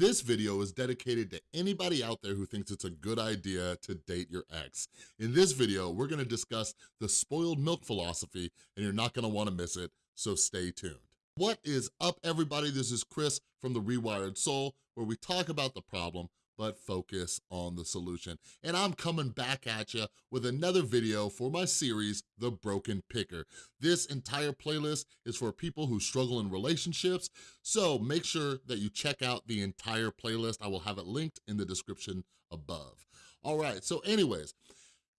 This video is dedicated to anybody out there who thinks it's a good idea to date your ex. In this video, we're gonna discuss the spoiled milk philosophy and you're not gonna wanna miss it, so stay tuned. What is up, everybody? This is Chris from The Rewired Soul, where we talk about the problem, but focus on the solution. And I'm coming back at you with another video for my series, The Broken Picker. This entire playlist is for people who struggle in relationships, so make sure that you check out the entire playlist. I will have it linked in the description above. All right, so anyways,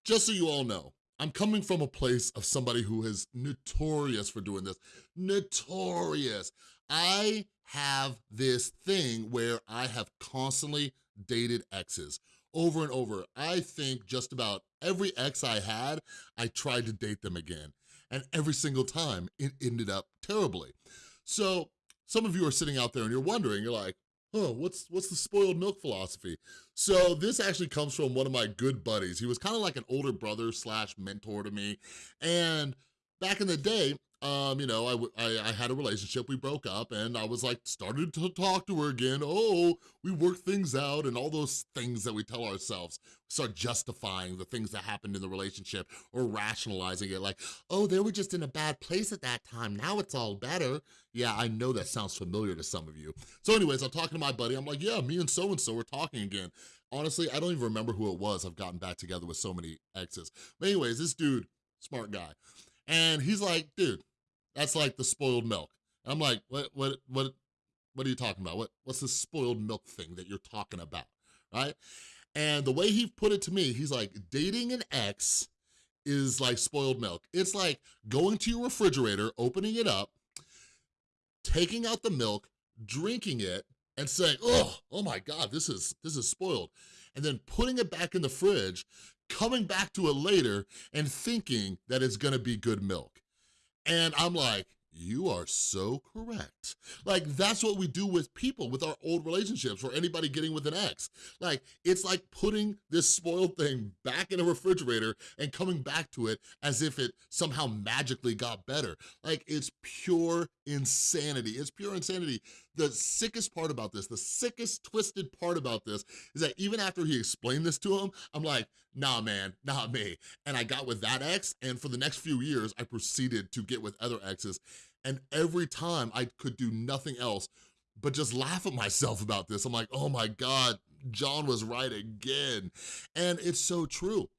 just so you all know, I'm coming from a place of somebody who is notorious for doing this. Notorious. I have this thing where I have constantly dated exes over and over. I think just about every ex I had, I tried to date them again. And every single time, it ended up terribly. So some of you are sitting out there and you're wondering, you're like, oh, what's, what's the spoiled milk philosophy? So this actually comes from one of my good buddies. He was kind of like an older brother slash mentor to me. And back in the day, um, you know, I, I, I, had a relationship, we broke up, and I was like, started to talk to her again. Oh, we work things out and all those things that we tell ourselves. Start justifying the things that happened in the relationship or rationalizing it like, oh, they were just in a bad place at that time. Now it's all better. Yeah, I know that sounds familiar to some of you. So anyways, I'm talking to my buddy. I'm like, yeah, me and so-and-so are talking again. Honestly, I don't even remember who it was. I've gotten back together with so many exes. But anyways, this dude, smart guy. And he's like, dude, that's like the spoiled milk. I'm like, what, what, what, what are you talking about? What, what's this spoiled milk thing that you're talking about, right? And the way he put it to me, he's like, dating an ex is like spoiled milk. It's like going to your refrigerator, opening it up, taking out the milk, drinking it, and saying, oh, oh my God, this is, this is spoiled. And then putting it back in the fridge, coming back to it later and thinking that it's gonna be good milk. And I'm like, you are so correct. Like, that's what we do with people, with our old relationships, or anybody getting with an ex. Like, it's like putting this spoiled thing back in a refrigerator and coming back to it as if it somehow magically got better. Like, it's pure insanity. It's pure insanity. The sickest part about this, the sickest twisted part about this is that even after he explained this to him, I'm like, nah, man, not me. And I got with that ex, and for the next few years, I proceeded to get with other exes. And every time I could do nothing else but just laugh at myself about this. I'm like, oh my God, John was right again. And it's so true.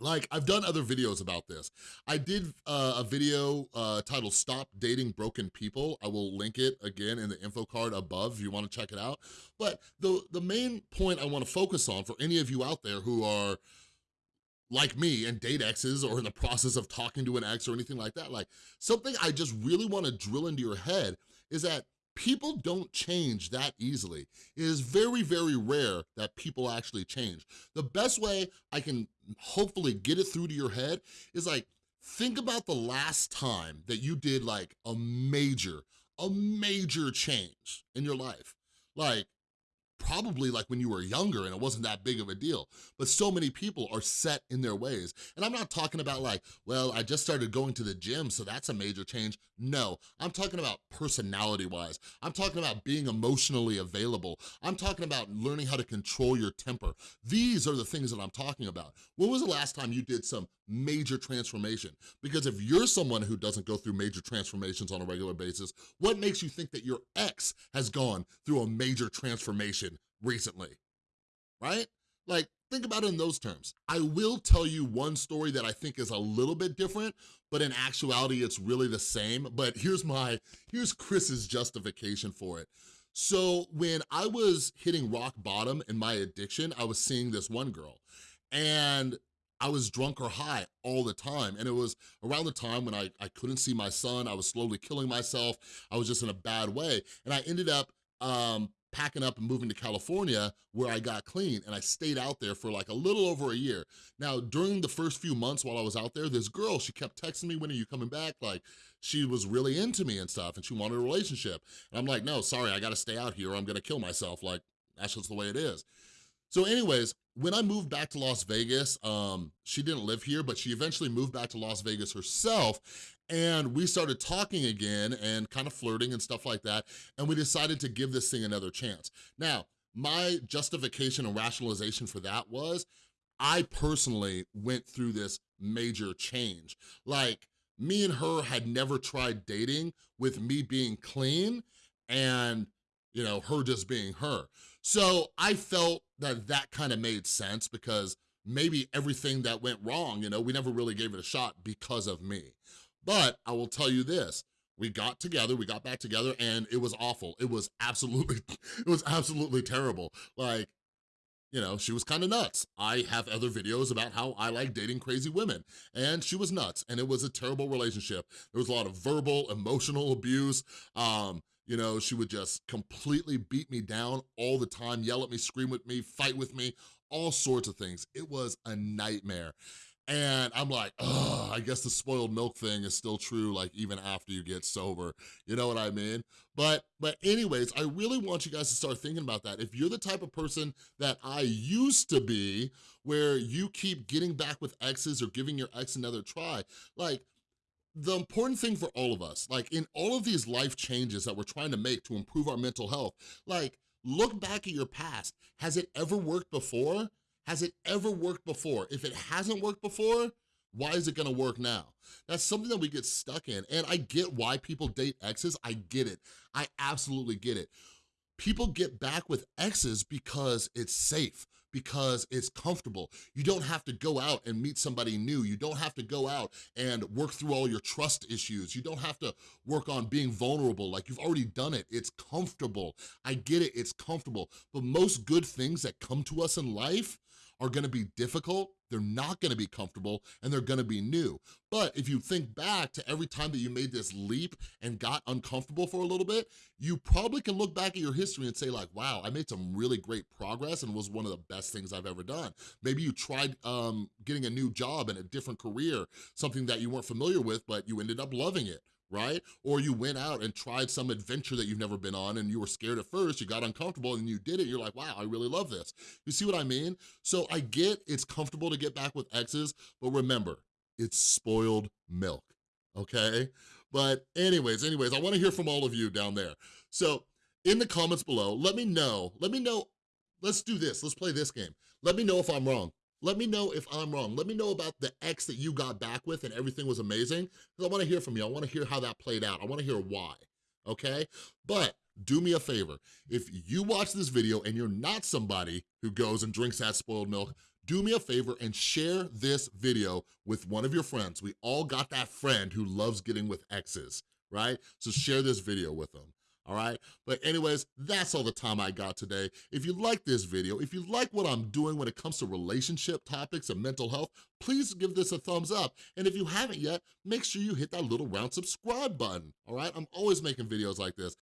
Like, I've done other videos about this. I did uh, a video uh, titled Stop Dating Broken People. I will link it again in the info card above if you wanna check it out. But the, the main point I wanna focus on for any of you out there who are like me and date exes or in the process of talking to an ex or anything like that, like something I just really wanna drill into your head is that people don't change that easily. It is very, very rare that people actually change. The best way I can hopefully get it through to your head is like, think about the last time that you did like a major, a major change in your life. Like, probably like when you were younger and it wasn't that big of a deal. But so many people are set in their ways. And I'm not talking about like, well, I just started going to the gym, so that's a major change. No, I'm talking about personality-wise. I'm talking about being emotionally available. I'm talking about learning how to control your temper. These are the things that I'm talking about. When was the last time you did some major transformation? Because if you're someone who doesn't go through major transformations on a regular basis, what makes you think that your ex has gone through a major transformation recently, right? Like, think about it in those terms. I will tell you one story that I think is a little bit different, but in actuality, it's really the same. But here's my, here's Chris's justification for it. So when I was hitting rock bottom in my addiction, I was seeing this one girl and I was drunk or high all the time. And it was around the time when I, I couldn't see my son, I was slowly killing myself, I was just in a bad way. And I ended up um, packing up and moving to California where I got clean and I stayed out there for like a little over a year. Now, during the first few months while I was out there, this girl, she kept texting me, when are you coming back? Like, she was really into me and stuff and she wanted a relationship. And I'm like, no, sorry, I gotta stay out here or I'm gonna kill myself. Like, that's just the way it is. So anyways, when I moved back to Las Vegas, um, she didn't live here, but she eventually moved back to Las Vegas herself. And we started talking again and kind of flirting and stuff like that, and we decided to give this thing another chance. Now, my justification and rationalization for that was, I personally went through this major change. Like, me and her had never tried dating with me being clean and, you know, her just being her. So I felt that that kind of made sense because maybe everything that went wrong, you know, we never really gave it a shot because of me. But I will tell you this, we got together, we got back together and it was awful. It was absolutely, it was absolutely terrible. Like, you know, she was kind of nuts. I have other videos about how I like dating crazy women, and she was nuts, and it was a terrible relationship. There was a lot of verbal, emotional abuse. Um, you know, she would just completely beat me down all the time, yell at me, scream with me, fight with me, all sorts of things. It was a nightmare. And I'm like, oh, I guess the spoiled milk thing is still true, like even after you get sober, you know what I mean? But, but anyways, I really want you guys to start thinking about that. If you're the type of person that I used to be, where you keep getting back with exes or giving your ex another try, like, the important thing for all of us, like in all of these life changes that we're trying to make to improve our mental health, like look back at your past. Has it ever worked before? Has it ever worked before? If it hasn't worked before, why is it gonna work now? That's something that we get stuck in. And I get why people date exes, I get it. I absolutely get it. People get back with exes because it's safe because it's comfortable. You don't have to go out and meet somebody new. You don't have to go out and work through all your trust issues. You don't have to work on being vulnerable. Like you've already done it. It's comfortable. I get it, it's comfortable. But most good things that come to us in life are gonna be difficult, they're not gonna be comfortable, and they're gonna be new. But if you think back to every time that you made this leap and got uncomfortable for a little bit, you probably can look back at your history and say like, wow, I made some really great progress and was one of the best things I've ever done. Maybe you tried um, getting a new job and a different career, something that you weren't familiar with, but you ended up loving it right? Or you went out and tried some adventure that you've never been on and you were scared at first, you got uncomfortable and you did it, you're like, wow, I really love this. You see what I mean? So I get it's comfortable to get back with exes, but remember, it's spoiled milk, okay? But anyways, anyways, I wanna hear from all of you down there. So in the comments below, let me know, let me know, let's do this, let's play this game. Let me know if I'm wrong. Let me know if I'm wrong. Let me know about the ex that you got back with and everything was amazing, because I wanna hear from you. I wanna hear how that played out. I wanna hear why, okay? But do me a favor. If you watch this video and you're not somebody who goes and drinks that spoiled milk, do me a favor and share this video with one of your friends. We all got that friend who loves getting with exes, right? So share this video with them all right? But anyways, that's all the time I got today. If you like this video, if you like what I'm doing when it comes to relationship topics and mental health, please give this a thumbs up. And if you haven't yet, make sure you hit that little round subscribe button, all right? I'm always making videos like this.